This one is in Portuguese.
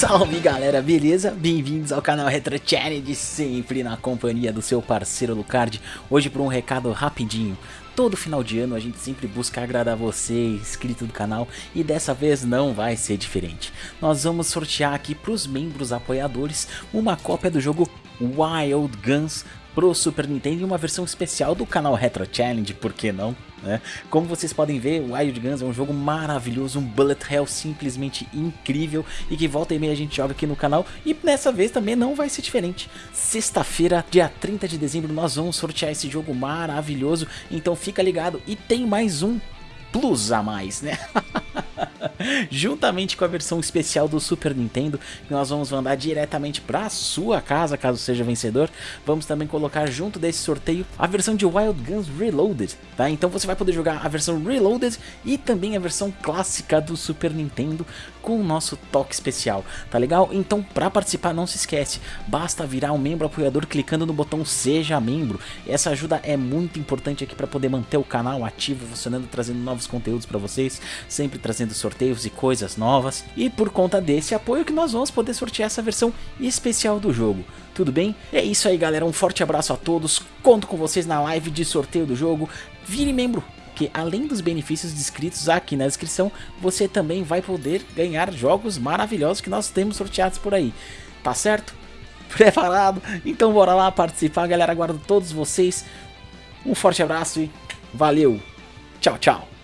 Salve galera, beleza? Bem-vindos ao canal Retro Challenge, sempre na companhia do seu parceiro Lucard. Hoje por um recado rapidinho. Todo final de ano a gente sempre busca agradar você, inscrito do canal, e dessa vez não vai ser diferente. Nós vamos sortear aqui para os membros apoiadores uma cópia do jogo Wild Guns pro Super Nintendo e uma versão especial do canal Retro Challenge, por que não? Né? Como vocês podem ver, Wild Guns é um jogo maravilhoso, um bullet hell simplesmente incrível e que volta e meia a gente joga aqui no canal e dessa vez também não vai ser diferente. Sexta-feira, dia 30 de dezembro, nós vamos sortear esse jogo maravilhoso, então fica ligado e tem mais um plus a mais, né? juntamente com a versão especial do Super Nintendo, que nós vamos mandar diretamente para sua casa, caso seja vencedor. Vamos também colocar junto desse sorteio a versão de Wild Guns Reloaded, tá? Então você vai poder jogar a versão Reloaded e também a versão clássica do Super Nintendo com o nosso toque especial, tá legal? Então para participar não se esquece, basta virar um membro apoiador clicando no botão Seja Membro. Essa ajuda é muito importante aqui para poder manter o canal ativo, funcionando, trazendo novos conteúdos para vocês, sempre trazendo sorteios e coisas novas. E por conta desse apoio que nós vamos poder sortear essa versão especial do jogo. Tudo bem? É isso aí galera, um forte abraço a todos, conto com vocês na live de sorteio do jogo, vire membro porque além dos benefícios descritos aqui na descrição, você também vai poder ganhar jogos maravilhosos que nós temos sorteados por aí. Tá certo? Preparado? Então bora lá participar, galera. Aguardo todos vocês. Um forte abraço e valeu. Tchau, tchau.